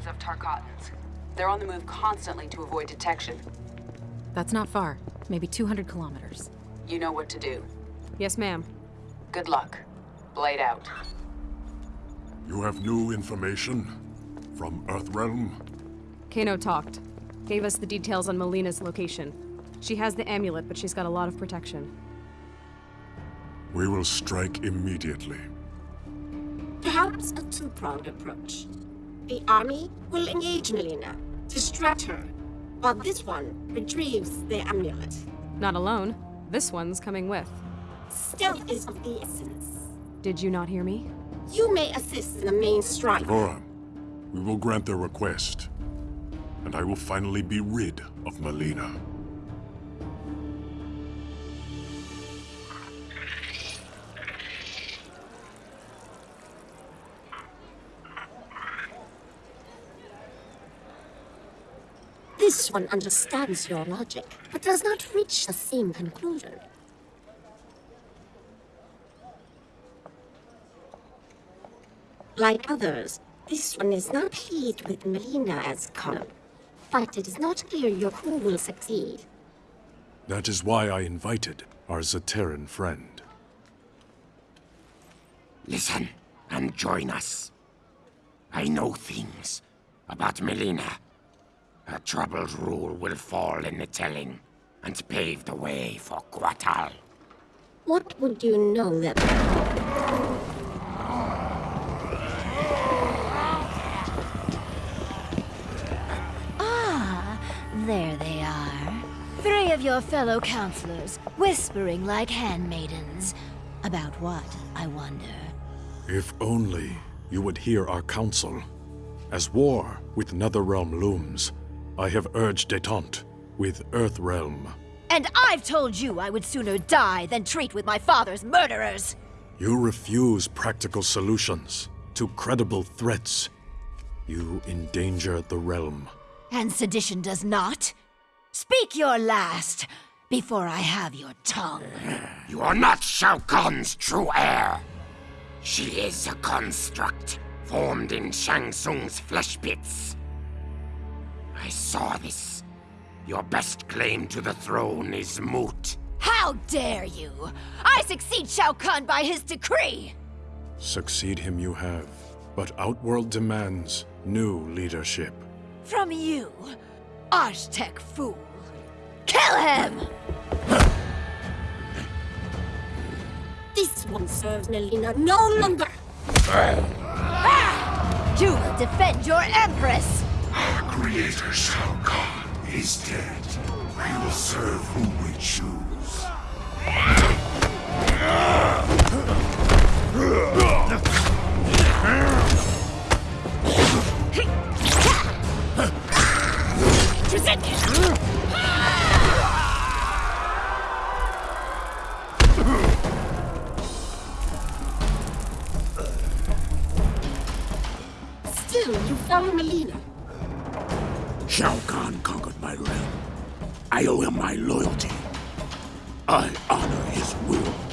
locations of Tarkatans. They're on the move constantly to avoid detection. That's not far. Maybe 200 kilometers. You know what to do. Yes, ma'am. Good luck. Blade out. You have new information? From Earthrealm? Kano talked. Gave us the details on Mileena's location. She has the amulet, but she's got a lot of protection. We will strike immediately. Perhaps a two-pronged approach. The army will engage Mileena, distract her, while this one retrieves the amulet. Not alone. This one's coming with. Stealth is of the essence. Did you not hear me? You may assist in the main strike. Nora, we will grant their request. And I will finally be rid of Mileena. This one understands your logic, but does not reach the same conclusion. Like others, this one is not pleased with Mileena as Connor. But it is not clear your crew will succeed. That is why I invited our Zaterran friend. Listen and join us. I know things about Mileena. Her troubled rule will fall in the telling and pave the way for Kotal. What would you know that... Ah, there they are. Three of your fellow counselors, whispering like handmaidens. About what, I wonder? If only you would hear our counsel. As war with Netherrealm looms, I have urged detente with Earthrealm. And I've told you I would sooner die than treat with my father's murderers! You refuse practical solutions to credible threats. You endanger the realm. And sedition does not? Speak your last, before I have your tongue. You are not Shao Kahn's true heir. She is a construct, formed in Shang Tsung's flesh pits. I saw this. Your best claim to the throne is moot. How dare you! I succeed Shao Kahn by his decree! Succeed him you have, but Outworld demands new leadership. From you, Aztec fool. Kill him! This one serves Mileena no longer! Ah! You will defend your Empress! Creator Shao Kahn is dead. We will serve whom we choose. Still, realm. I owe him my loyalty. I honor his will.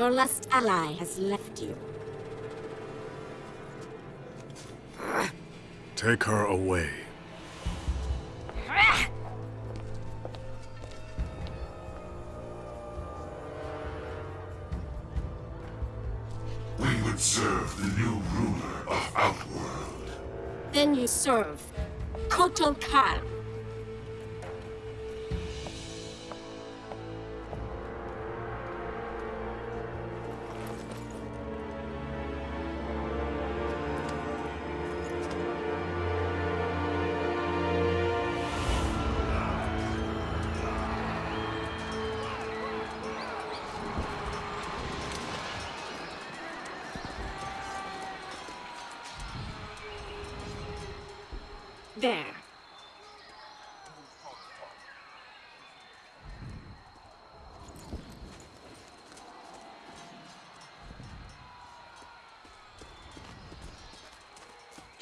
Your last ally has left you. Take her away. We would serve the new ruler of Outworld. Then you serve Kotal Kahn.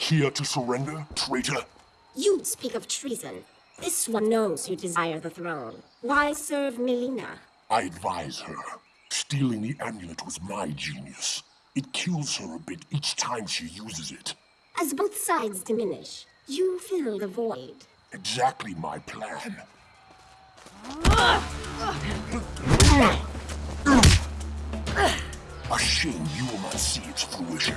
Here to surrender, traitor? You speak of treason. This one knows you desire the throne. Why serve Mileena? I advise her. Stealing the amulet was my genius. It kills her a bit each time she uses it. As both sides diminish, you fill the void. Exactly my plan. A shame you will not see its fruition.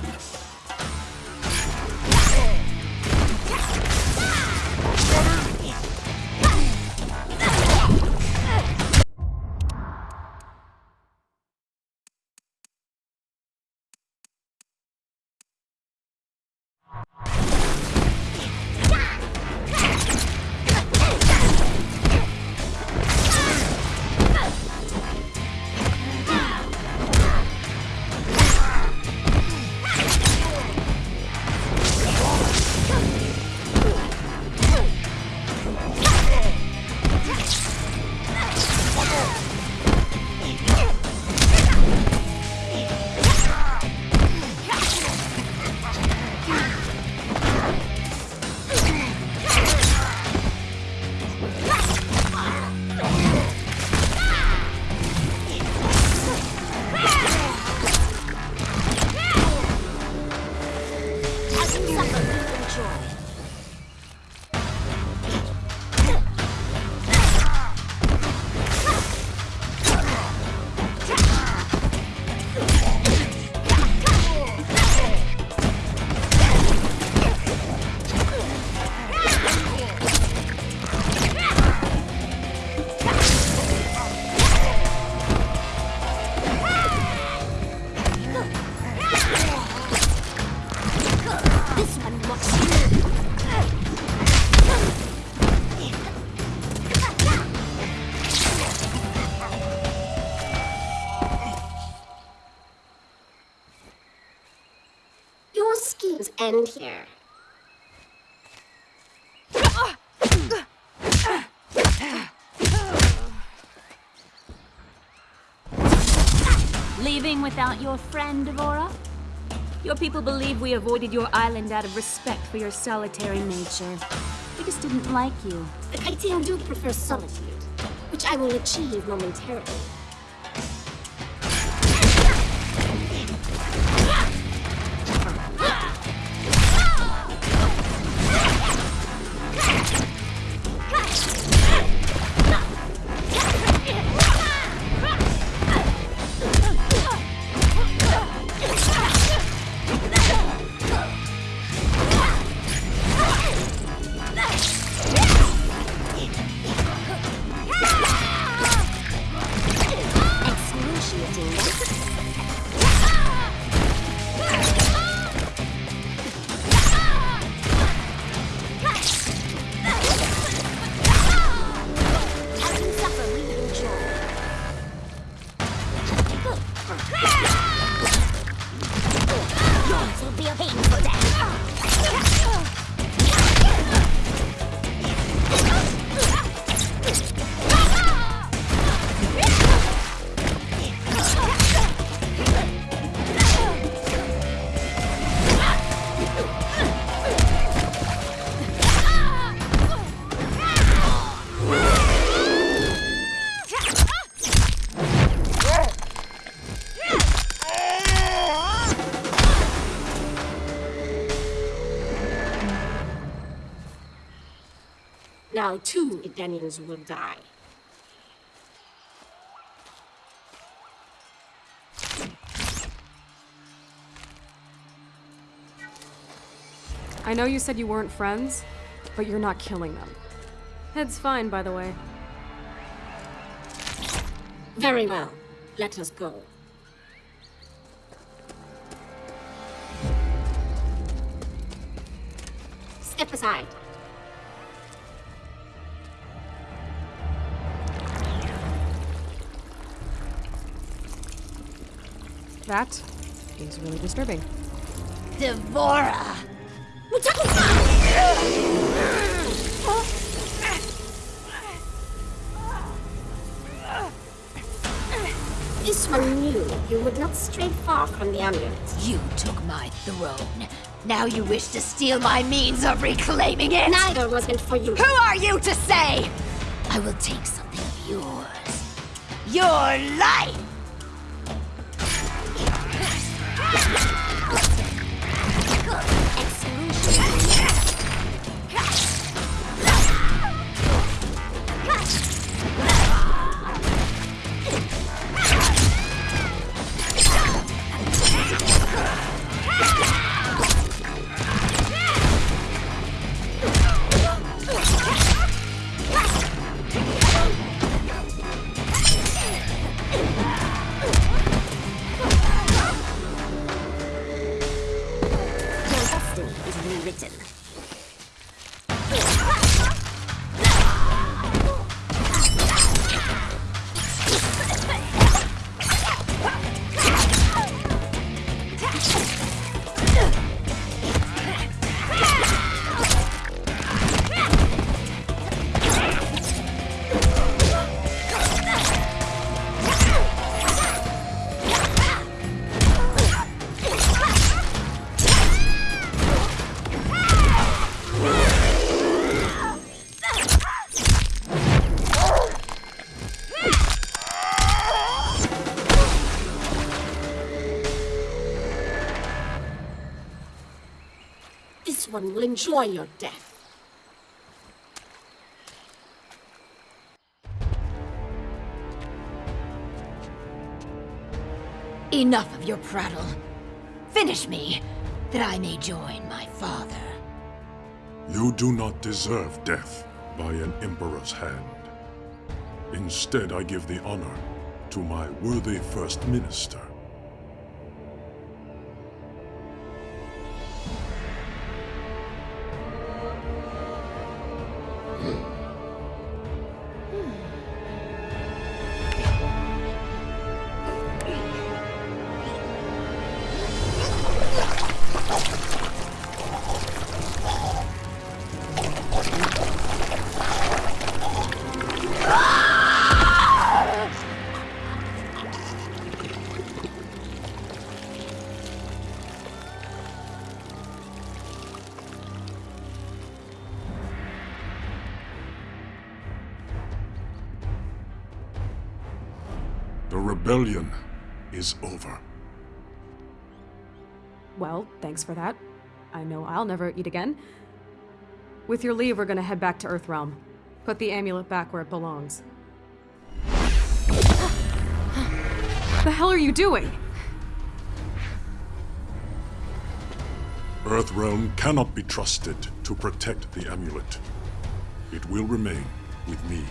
End here. Leaving without your friend, D'Vorah? Your people believe we avoided your island out of respect for your solitary nature. We just didn't like you. The Kytinn do prefer solitude, which I will achieve momentarily. be of. Will die. I know you said you weren't friends, but you're not killing them. Head's fine, by the way. Very well. Let us go. Step aside. That is really disturbing. D'Vorah! This one knew you would not stray far from the amulet. You took my throne. Now you wish to steal my means of reclaiming it? Neither was meant for you. Who are you to say? I will take something of yours. Your life! Will enjoy your death. Enough of your prattle. Finish me, that I may join my father. You do not deserve death by an emperor's hand. Instead, I give the honor to my worthy first minister. Rebellion is over. Well, thanks for that. I know I'll never eat again. With your leave, we're gonna head back to Earthrealm. Put the amulet back where it belongs. the hell are you doing? Earthrealm cannot be trusted to protect the amulet. It will remain with me.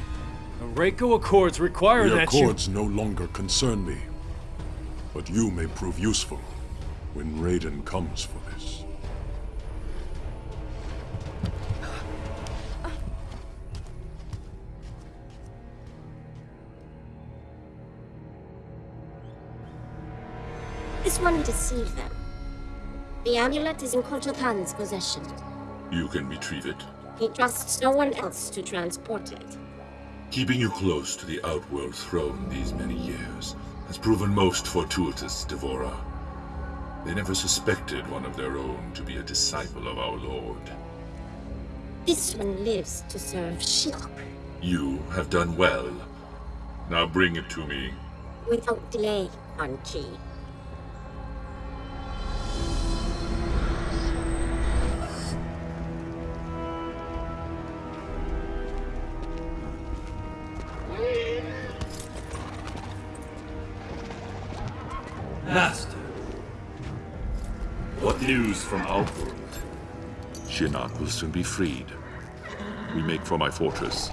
The Reiko Accords require The that you... Accords no longer concern me. But you may prove useful when Raiden comes for this. This one deceived them. The amulet is in Kotal Kahn's possession. You can retrieve it. He trusts no one else to transport it. Keeping you close to the Outworld throne these many years has proven most fortuitous, D'Vorah. They never suspected one of their own to be a disciple of our Lord. This one lives to serve Shinnok. You have done well. Now bring it to me. Without delay, Quan Master! What news from Outworld? Shinnok will soon be freed. We make for my fortress.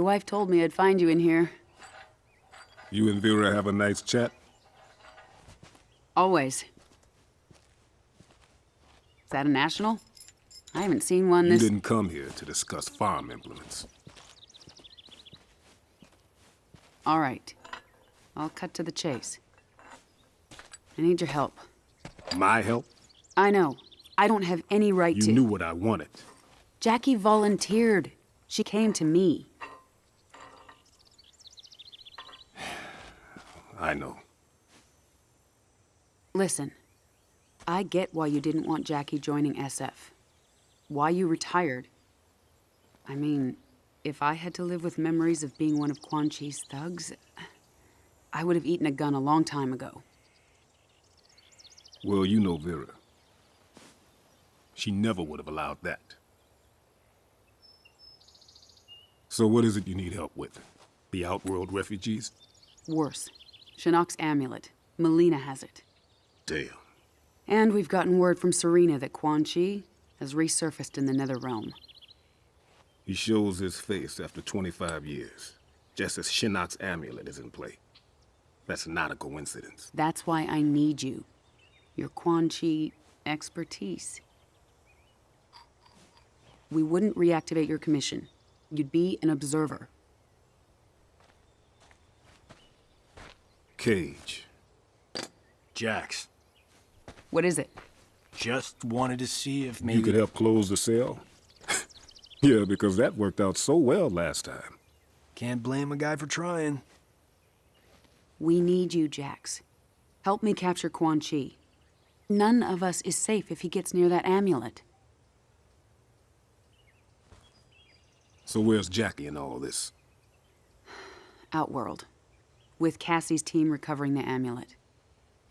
Your wife told me I'd find you in here. You and Vera have a nice chat? Always. Is that a national? I haven't seen one You didn't come here to discuss farm implements. All right. I'll cut to the chase. I need your help. My help? I know. I don't have any right You to... You knew what I wanted. Jackie volunteered. She came to me. I know. Listen, I get why you didn't want Jackie joining SF. Why you retired. I mean, if I had to live with memories of being one of Quan Chi's thugs, I would have eaten a gun a long time ago. Well, you know Vera. She never would have allowed that. So what is it you need help with? The Outworld refugees? Worse. Shinnok's amulet. Mileena has it. Damn. And we've gotten word from Sareena that Quan Chi has resurfaced in the Nether Realm. He shows his face after 25 years, just as Shinnok's amulet is in play. That's not a coincidence. That's why I need you. Your Quan Chi expertise. We wouldn't reactivate your commission. You'd be an observer. Cage. Jax, What is it? just wanted to see if maybe... You could help close the cell? yeah, because that worked out so well last time. Can't blame a guy for trying. We need you, Jax. Help me capture Quan Chi. None of us is safe if he gets near that amulet. So where's Jackie in all this? Outworld. With Cassie's team recovering the amulet.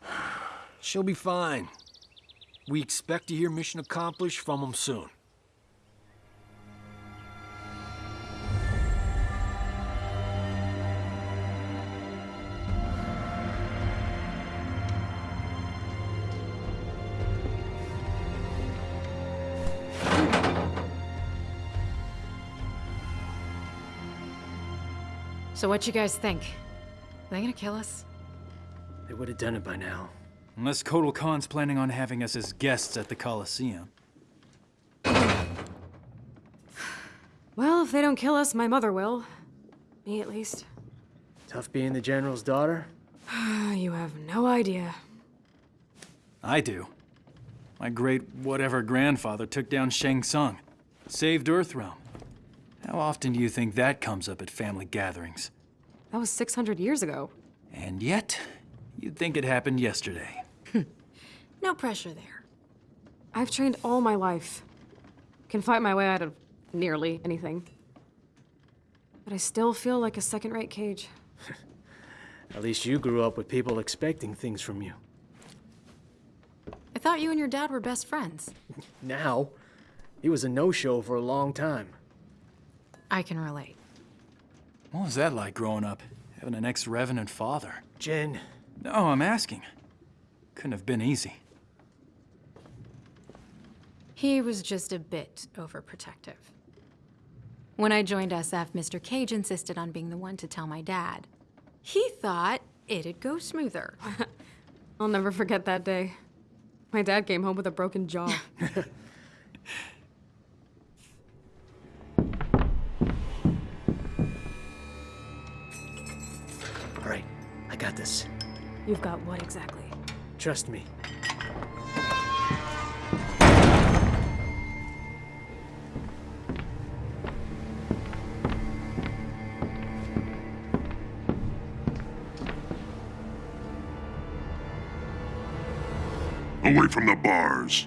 She'll be fine. We expect to hear mission accomplished from them soon. So what you guys think? Are they gonna kill us? They would have done it by now. Unless Kotal Kahn's planning on having us as guests at the Coliseum. Well, if they don't kill us, my mother will. Me, at least. Tough being the General's daughter? you have no idea. I do. My great whatever grandfather took down Shang Tsung, saved Earthrealm. How often do you think that comes up at family gatherings? That was 600 years ago. And yet, you'd think it happened yesterday. Hmm. No pressure there. I've trained all my life. Can fight my way out of nearly anything. But I still feel like a second-rate cage. At least you grew up with people expecting things from you. I thought you and your dad were best friends. Now, he was a no-show for a long time. I can relate. What was that like growing up? Having an ex-revenant father? Jin. No, I'm asking. Couldn't have been easy. He was just a bit overprotective. When I joined SF, Mr. Cage insisted on being the one to tell my dad. He thought it'd go smoother. I'll never forget that day. My dad came home with a broken jaw. You've got what exactly? Trust me. Away from the bars.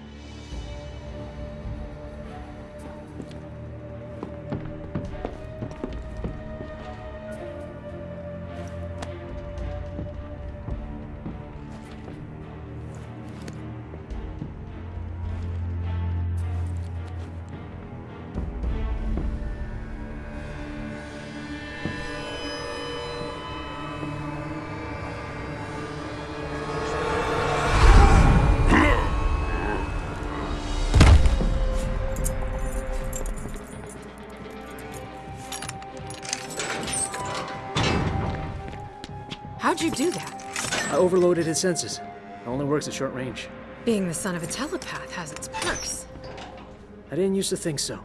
Overloaded his senses. It only works at short range. Being the son of a telepath has its perks. I didn't used to think so.